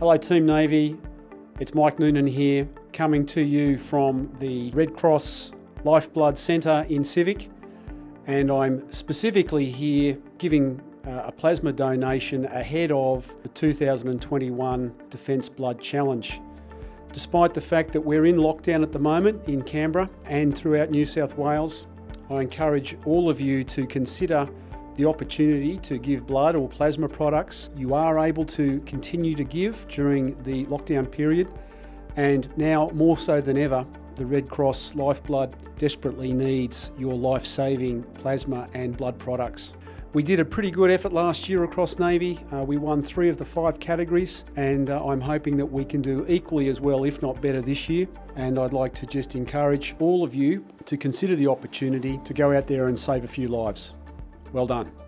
Hello Team Navy, it's Mike Noonan here, coming to you from the Red Cross Lifeblood Centre in Civic and I'm specifically here giving uh, a plasma donation ahead of the 2021 Defence Blood Challenge. Despite the fact that we're in lockdown at the moment in Canberra and throughout New South Wales, I encourage all of you to consider the opportunity to give blood or plasma products. You are able to continue to give during the lockdown period and now more so than ever, the Red Cross Lifeblood desperately needs your life-saving plasma and blood products. We did a pretty good effort last year across Navy. Uh, we won three of the five categories and uh, I'm hoping that we can do equally as well, if not better this year. And I'd like to just encourage all of you to consider the opportunity to go out there and save a few lives. Well done.